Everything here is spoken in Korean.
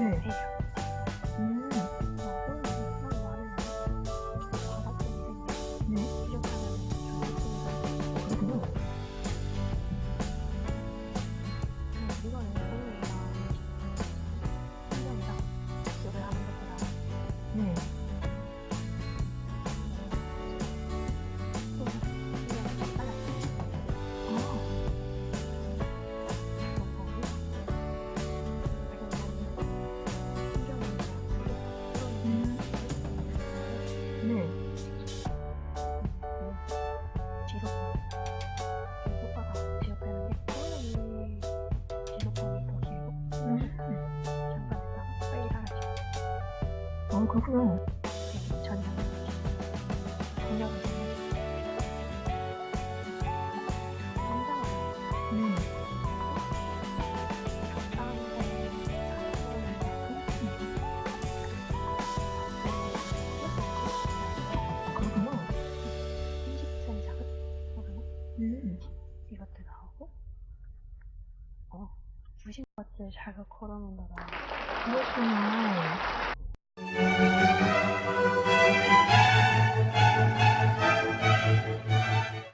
네. 해요. 음. 어, 그렇구나. 저녁. 저녁. 음. 그렇구나. 30cm 작은? 음. 이것도 나오고. 어, 90것들 자극 걸어놓는다. 그렇구나.